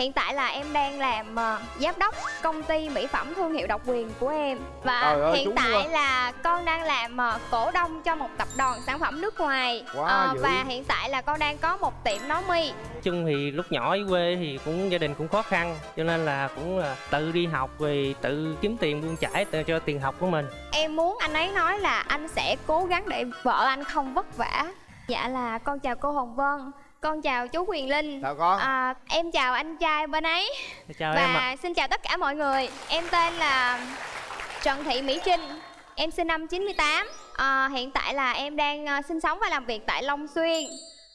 hiện tại là em đang làm ờ, giám đốc công ty mỹ phẩm thương hiệu độc quyền của em. Và Trời ơi, hiện tại luôn. là con đang làm ờ, cổ đông cho một tập đoàn sản phẩm nước ngoài. Quá Ờ, dữ. và hiện tại là con đang có một tiệm nấu mi. Chung thì lúc nhỏ ở quê thì cũng gia đình cũng khó khăn cho nên là cũng là tự đi học rồi tự kiếm tiền buôn chải cho tiền học của mình. Em muốn anh ấy nói là anh sẽ cố gắng để vợ anh không vất vả. Dạ là con chào cô hồng vân con chào chú quyền linh. Chào con. À, em chào anh trai bên ấy. Chào và em ạ. xin chào tất cả mọi người. Em tên là Trần Thị Mỹ Trinh. Em sinh năm 98 à, hiện tại là em đang ờ, sinh sống và làm việc tại Long Xuyên.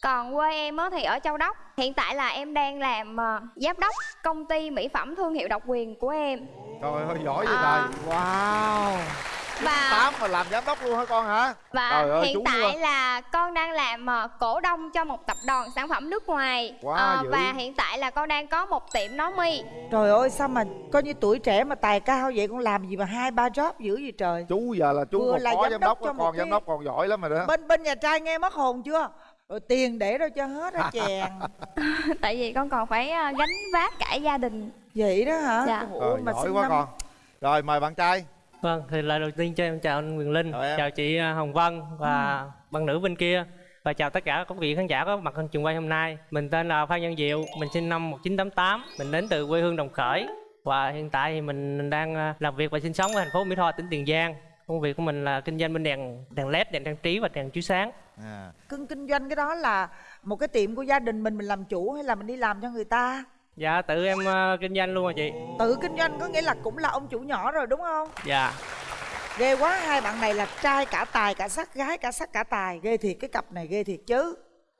Còn quê em á thì ở Châu Đốc. Hiện tại là em đang làm ờ, giám đốc công ty mỹ phẩm thương hiệu độc quyền của em. Trời ơi giỏi vậy À. trời. Wow và tám mà làm giám đốc luôn hả con hả? Và Trời ơi, hiện tại luôn. là con đang làm ờ, cổ đông cho một tập đoàn sản phẩm nước ngoài. Quá dữ. và hiện tại là con đang có một tiệm nấu mi. Trời ơi sao mà coi như tuổi trẻ mà tài cao vậy? Con làm gì mà hai ba job dữ vậy trời? Chú giờ là chú Vừa một là phó giám giám đốc đốc cho á, một con cái- giám đốc còn giỏi lắm rồi đó. Bên bên nhà trai nghe mất hồn chưa? Rồi tiền để đâu cho hết hả chèn tại vì con còn phải ờ, gánh vác cả gia đình. Vậy đó hả? Dạ. Ủa, Trời, mà giỏi quá năm- con. Rồi mời bạn trai vâng thì lời đầu tiên cho em chào anh quyền linh Chào em. chào chị à, hồng vân và Ừ. bạn nữ bên kia và chào tất cả các vị khán giả có mặt trên trường quay hôm nay mình tên là phan nhân diệu mình sinh năm 1988 mình đến từ quê hương đồng khởi và hiện tại thì mình đang à, làm việc và sinh sống ở thành phố mỹ tho tỉnh tiền giang công việc của mình là kinh doanh bên đèn đèn led đèn trang trí và đèn chiếu sáng à. Cưng kinh doanh cái đó là một cái tiệm của gia đình mình mình làm chủ hay là mình đi làm cho người ta dạ tự em à, kinh doanh luôn à chị. Tự kinh doanh có nghĩa là cũng là ông chủ nhỏ rồi đúng không? Dạ. Ghê quá hai bạn này là trai cả tài cả sắc gái cả sắc cả tài. Ghê thiệt cái cặp này ghê thiệt chứ.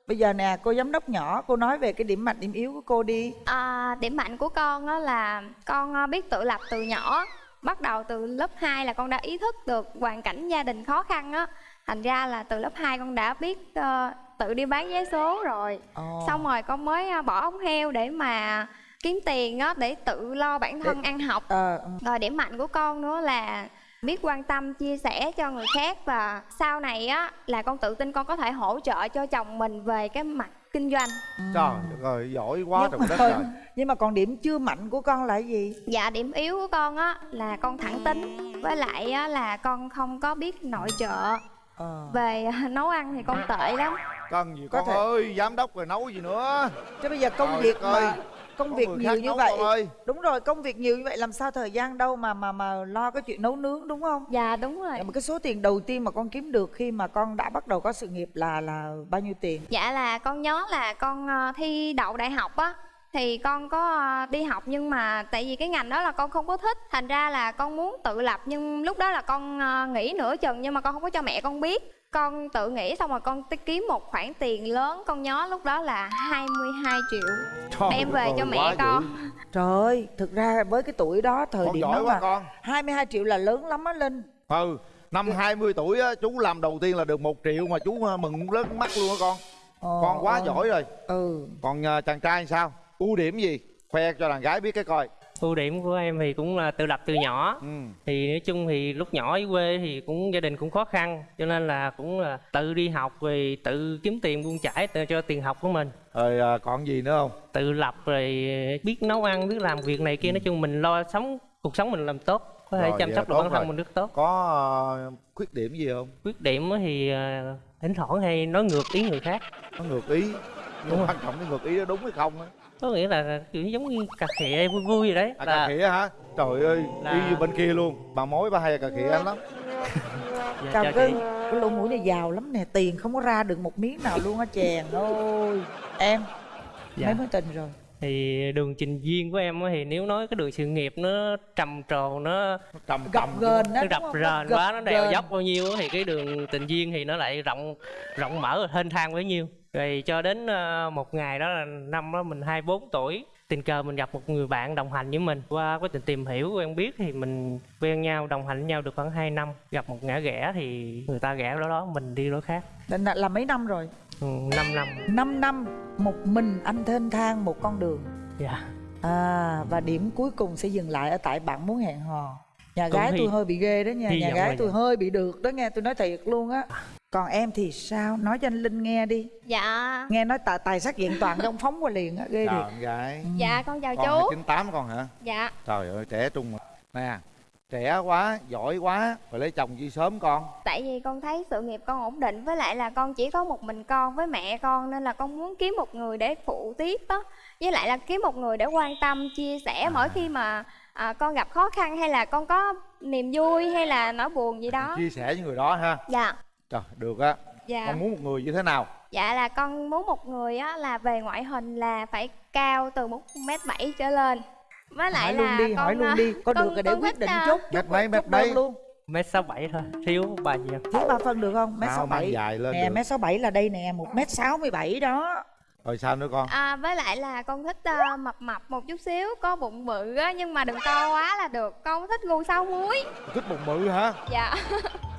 Bây giờ nè cô giám đốc nhỏ cô nói về cái điểm mạnh điểm yếu của cô đi. À, điểm mạnh của con á là con ờ, biết tự lập từ nhỏ. Bắt đầu từ lớp 2 là con đã ý thức được hoàn cảnh gia đình khó khăn á thành ra là từ lớp 2 con đã biết ờ, tự đi bán vé số rồi. Ồ. xong rồi con mới ờ, bỏ ống heo để mà kiếm tiền á để tự lo bản thân ăn học. Ờ, ừ. rồi điểm mạnh của con nữa là biết quan tâm chia sẻ cho người khác và sau này á là con tự tin con có thể hỗ trợ cho chồng mình về cái mặt kinh doanh. Trời đất ơi giỏi quá trời nhưng, đất mà, trời. nhưng mà còn điểm chưa mạnh của con là gì? Dạ điểm yếu của con á là con thẳng tính. Với lại á là con không có biết nội trợ. Về nấu ăn thì con tệ lắm. Cần gì Có con thể- ơi giám đốc rồi nấu gì nữa. Chứ bây giờ công Trời việc mà công Có việc nhiều như vậy. ơi. đúng rồi công việc nhiều như vậy làm sao thời gian đâu mà mà mà lo cái chuyện nấu nướng đúng không? Dạ đúng rồi. Mà cái số tiền đầu tiên mà con kiếm được khi mà con đã bắt đầu có sự nghiệp là là bao nhiêu tiền? Dạ là con nhớ là con ờ, thi đậu đại học á thì con có ờ, đi học nhưng mà tại vì cái ngành đó là con không có thích. Thành ra là con muốn tự lập nhưng lúc đó là con ờ, nghỉ nửa chừng nhưng mà con không có cho mẹ con biết. Con tự nghĩ xong rồi con kiếm một khoản tiền lớn. Con nhớ lúc đó là 22 triệu Trời đem về cho mẹ dữ. con. Trời ơi thực ra với cái tuổi đó thời con điểm giỏi đó quá mà con. 22 triệu là lớn lắm á linh. Ừ năm 20 tuổi á chú làm đầu tiên là được một triệu mà chú à, mừng lớn mắt luôn á con. Con quá ồ. giỏi rồi. Ừ. Còn chàng trai sao ưu điểm gì? Khoe cho đàn gái biết cái coi. Ưu điểm của em thì cũng là tự lập từ nhỏ. Ừ. thì nói chung thì lúc nhỏ ở quê thì cũng gia đình cũng khó khăn cho nên là cũng là tự đi học rồi tự kiếm tiền buôn chải cho tiền học của mình. Rồi à, còn gì nữa không? Tự lập rồi biết nấu ăn biết làm việc này kia nói chung mình lo sống cuộc sống mình làm tốt có thể Rồi, chăm sóc được bản thân rồi. mình rất tốt. Có à, khuyết điểm gì không? Khuyết điểm thì à, thỉnh thoảng hay nói ngược ý người khác. Nó ngược ý nhưng quan trọng cái ngược ý đó đúng hay không á? Có nghĩa là kiểu giống như cà khịa vui vui vậy đấy à, là cà khịa hả? Trời ơi là- như bên kia luôn. Bà mối bà hay cà khịa anh lắm. Dạ, cưng, chị. cái lỗ mũi này giàu lắm nè, tiền không có ra được một miếng nào luôn á chèn ôi. Em, Dạ. mấy mối tình rồi? thì đường trình duyên của em á thì nếu nói cái đường sự nghiệp nó trầm trồ nó trầm Gập nó đập rền quá nó đèo dốc bao nhiêu á thì cái đường tình duyên thì nó lại rộng rộng mở và thênh thang bấy nhiêu rồi cho đến ờ, một ngày đó là năm đó mình 24 tuổi tình cờ mình gặp một người bạn đồng hành với mình qua quá trình tìm hiểu quen biết thì mình quen nhau đồng hành với nhau được khoảng 2 năm gặp một ngã rẽ thì người ta rẽ đó đó mình đi đó khác Là, là, là mấy năm rồi? ừ, 5 năm 5 năm, một mình anh thênh thang một con đường. dạ À, và điểm cuối cùng sẽ dừng lại ở tại bạn muốn hẹn hò. Nhà Cũng gái hy- tôi hơi bị ghê đó nha, nhà gái tôi hơi bị được đó nghe, tôi nói thiệt luôn á. Còn em thì sao? Nói cho anh linh nghe đi. Dạ. Nghe nói tài, tài sắc diện toàn đông phóng qua liền á ghê chào thiệt. gái. Dạ con chào con chú. 298 con hả? Dạ. Trời ơi trẻ trung mà. Nè trẻ quá giỏi quá phải lấy chồng chi sớm con. Tại vì con thấy sự nghiệp con ổn định với lại là con chỉ có một mình con với mẹ con nên là con muốn kiếm một người để phụ tiếp á. Với lại là kiếm một người để quan tâm chia sẻ mỗi khi mà à, con gặp khó khăn hay là con có niềm vui hay là nỗi buồn gì đó. Chia sẻ với người đó ha. Dạ trời được á. Dạ. Con muốn một người như thế nào? Dạ là con muốn một người á là về ngoại hình là phải cao từ một mét bảy trở lên. Với lại hỏi là luôn đi con, hỏi luôn đi. Có con- được rồi để quyết định chút mét mấy mét mấy? luôn. Mét sáu bảy thôi thiếu ba gì thiếu ba phân được không? Mét sáu bảy. dài lên nè được. mét sáu bảy là đây nè một mét sáu mươi bảy đó. Rồi sao nữa con? À, với lại là con thích ờ, mập mập một chút xíu có bụng bự á nhưng mà đừng to quá là được. Con thích gu sáu muối. Thích bụng bự hả? Dạ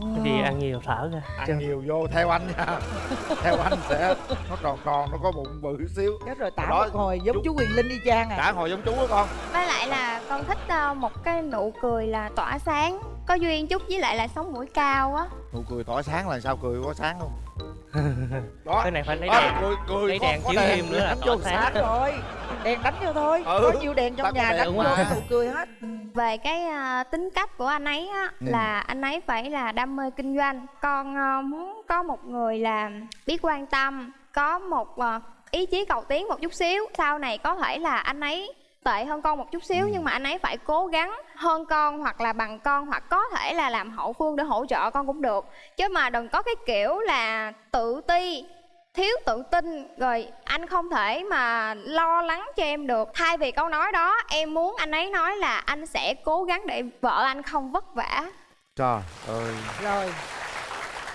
cái gì ăn nhiều thở ra ăn nhiều vô theo anh nha. Theo anh sẽ nó tròn tròn nó có bụng bự xíu. Chết rồi tả Đó, một hồi giống chú- chú quyền linh y chang à. Cả hồi giống chú đó con. Với lại là con thích ờ, một cái nụ cười là tỏa sáng có duyên chút với lại là sống mũi cao á. Nụ cười tỏa sáng là sao cười có sáng không đó. Cái này phải lấy đèn. cười cười lấy đèn chiếu thêm nữa là đánh tỏa sáng. rồi. Đèn đánh vô thôi. Ừ. có nhiều đèn trong có nhà đánh vô nụ cười hết về cái ờ, tính cách của anh ấy á Ừ. là anh ấy phải là đam mê kinh doanh. Con ờ, muốn có một người là biết quan tâm có một ờ, ý chí cầu tiến một chút xíu sau này có thể là anh ấy tệ hơn con một chút xíu nhưng mà anh ấy phải cố gắng hơn con hoặc là bằng con hoặc có thể là làm hậu phương để hỗ trợ con cũng được. Chứ mà đừng có cái kiểu là tự ti thiếu tự tin rồi anh không thể mà lo lắng cho em được. Thay vì câu nói đó em muốn anh ấy nói là anh sẽ cố gắng để vợ anh không vất vả. Trời ơi. Rồi.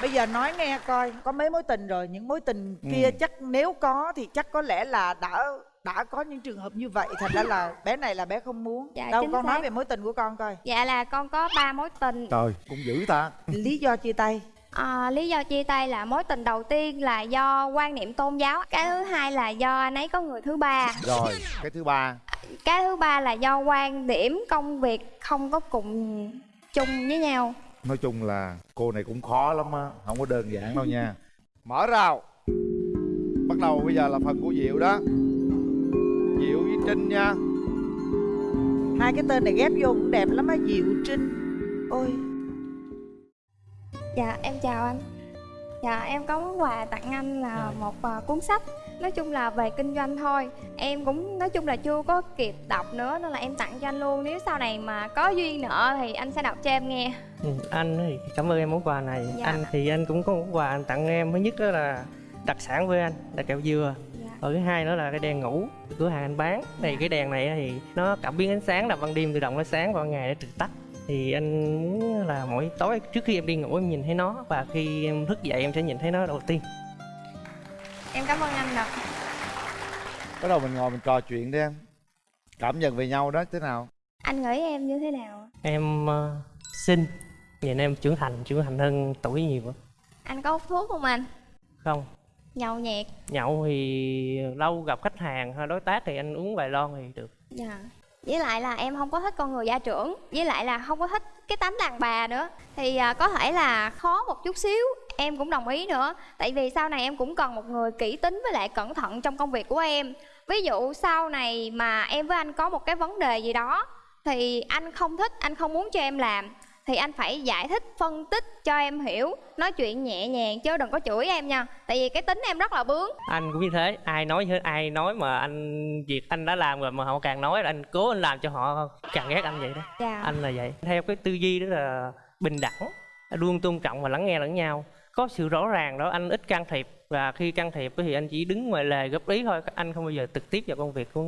Bây giờ nói nghe coi có mấy mối tình rồi những mối tình kia Ừ. chắc nếu có thì chắc có lẽ là đã đã có những trường hợp như vậy thành ra là bé này là bé không muốn. Dạ, đâu con nói xác. về mối tình của con coi. Dạ là con có ba mối tình. Trời cũng dữ ta. Lý do chia tay À, lý do chia tay là mối tình đầu tiên là do quan niệm tôn giáo cái thứ hai là do anh ấy có người thứ ba. Rồi cái thứ ba. Cái thứ ba là do quan điểm công việc không có cùng chung với nhau. Nói chung là cô này cũng khó lắm á không có đơn giản đâu nha. Mở rào. Bắt đầu bây giờ là phần của diệu đó. Diệu với trinh nha. Hai cái tên này ghép vô cũng đẹp lắm á diệu trinh. Ôi dạ em chào anh. Dạ em có món quà tặng anh là một à, cuốn sách. Nói chung là về kinh doanh thôi. Em cũng nói chung là chưa có kịp đọc nữa nên là em tặng cho anh luôn. Nếu sau này mà có duyên nợ thì anh sẽ đọc cho em nghe. Ừ, anh thì cảm ơn em món quà này. Dạ. anh thì anh cũng có món quà anh tặng em. Thứ nhất đó là đặc sản với anh là kẹo dừa. Dạ. ở thứ hai đó là cái đèn ngủ cửa hàng anh bán. Thì cái đèn này thì nó cảm biến ánh sáng là ban đêm tự động nó sáng ban ngày nó tự tắt thì anh muốn là mỗi tối trước khi em đi ngủ em nhìn thấy nó và khi em thức dậy em sẽ nhìn thấy nó đầu tiên. Em cảm ơn anh đọc bắt đầu mình ngồi mình trò chuyện đi em. Cảm nhận về nhau đó thế nào? Anh nghĩ em như thế nào? Em uh, xinh. Nhìn em trưởng thành trưởng thành hơn tuổi nhiều á. anh có hút thuốc không anh? Không. Nhậu nhẹt. Nhậu thì lâu gặp khách hàng hay đối tác thì anh uống vài lon thì được. Dạ với lại là em không có thích con người gia trưởng với lại là không có thích cái tánh đàn bà nữa. Thì à, có thể là khó một chút xíu em cũng đồng ý nữa. Tại vì sau này em cũng cần một người kỹ tính với lại cẩn thận trong công việc của em. Ví dụ sau này mà em với anh có một cái vấn đề gì đó thì anh không thích anh không muốn cho em làm thì anh phải giải thích phân tích cho em hiểu. Nói chuyện nhẹ nhàng chứ đừng có chửi em nha. Tại vì cái tính em rất là bướng. Anh cũng như thế. Ai nói hết ai nói mà anh việc anh đã làm rồi mà họ càng nói là anh cố anh làm cho họ càng ghét anh vậy đó. Dạ. Anh là vậy. Theo cái tư duy đó là bình đẳng luôn tôn trọng và lắng nghe lẫn nhau. Có sự rõ ràng đó anh ít can thiệp. Và khi can thiệp thì anh chỉ đứng ngoài lề góp ý thôi. Anh không bao giờ trực tiếp vào công việc của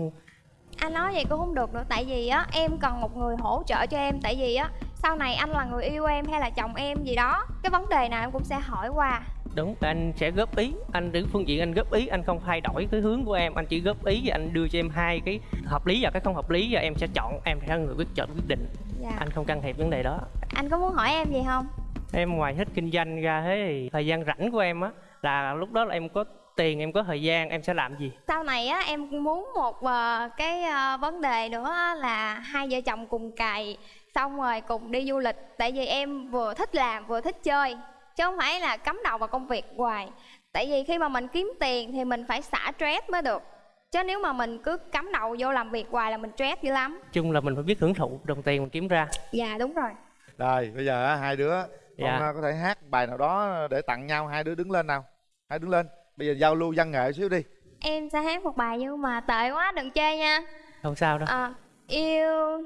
anh nói vậy cũng không được nữa. Tại vì á em cần một người hỗ trợ cho em. Tại vì á sau này anh là người yêu em hay là chồng em gì đó cái vấn đề nào em cũng sẽ hỏi qua. Đúng anh sẽ góp ý. Anh đứng phương diện anh góp ý anh không thay đổi cái hướng của em. Anh chỉ góp ý và anh đưa cho em hai cái hợp lý và cái không hợp lý và em sẽ chọn em sẽ là người quyết chọn quyết định. Dạ. Anh không can thiệp vấn đề đó. Anh có muốn hỏi em gì không? Em ngoài thích kinh doanh ra thế thì thời gian rảnh của em á là lúc đó là em có tiền em có thời gian em sẽ làm gì? Sau này á em muốn một ờ, cái ờ, vấn đề nữa là hai vợ chồng cùng cày xong rồi cùng đi du lịch tại vì em vừa thích làm vừa thích chơi chứ không phải là cắm đầu vào công việc hoài. Tại vì khi mà mình kiếm tiền thì mình phải xả stress mới được chứ nếu mà mình cứ cắm đầu vô làm việc hoài là mình stress dữ lắm. Chung là mình phải biết hưởng thụ đồng tiền mình kiếm ra. Dạ đúng rồi. Rồi bây giờ á, hai đứa con Dạ. à, có thể hát bài nào đó để tặng nhau hai đứa đứng lên nào. Hai đứng lên bây giờ giao lưu văn nghệ xíu đi. Em sẽ hát một bài nhưng mà tệ quá đừng chê nha. Không sao đâu. À, yêu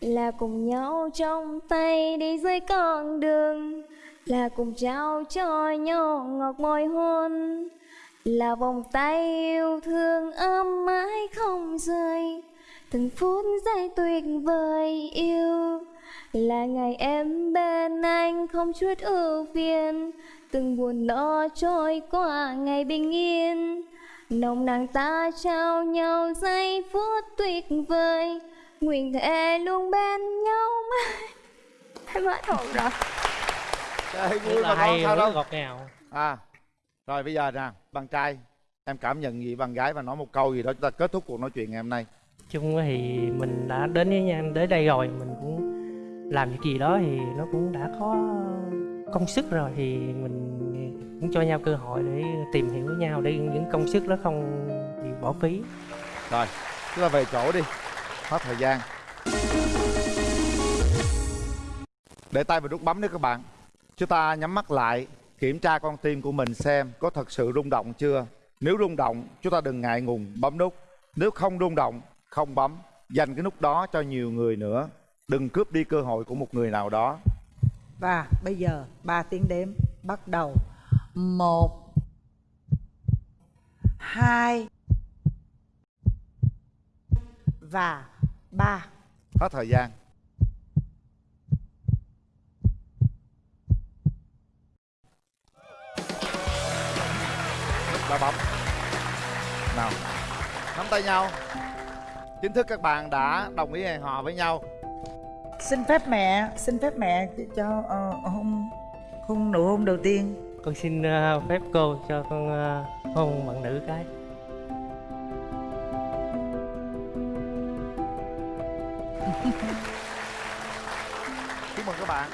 là cùng nhau trong tay đi dưới con đường. Là cùng trao cho nhau ngọt môi hôn. Là vòng tay yêu thương ấm mãi không rời. Từng phút giây tuyệt vời yêu. Là ngày em bên anh không chút ưu phiền. Từng buồn lo trôi qua ngày bình yên. Nồng nàn ta trao nhau giây phút tuyệt vời nguyện thề luôn bên nhau mãi. Em hết hồn rồi. Trời, vui là mà hay con sao đâu? ngọt ngào. À rồi bây giờ nè bạn trai em cảm nhận gì bạn gái và nói một câu gì đó chúng ta kết thúc cuộc nói chuyện ngày hôm nay. Chung thì mình đã đến với nhau đến đây rồi mình cũng làm việc gì đó thì nó cũng đã có công sức rồi thì mình cũng cho nhau cơ hội để tìm hiểu với nhau để những công sức đó không bị bỏ phí. Rồi chúng ta về chỗ đi hết thời gian. Để tay vào nút bấm nữa các bạn. Chúng ta nhắm mắt lại, kiểm tra con tim của mình xem có thật sự rung động chưa. Nếu rung động, chúng ta đừng ngại ngùng, bấm nút. Nếu không rung động, không bấm. Dành cái nút đó cho nhiều người nữa. Đừng cướp đi cơ hội của một người nào đó. Và bây giờ ba tiếng đếm bắt đầu. Một, hai, và ba. Hết thời gian. Ba bấm. Nào nắm tay nhau. Chính thức các bạn đã đồng ý hẹn hò với nhau. Xin phép mẹ xin phép mẹ cho ờ, hôn hôn nụ hôn đầu tiên. Con xin ờ, phép cô cho con ờ, hôn bạn nữ cái chúc mừng các bạn.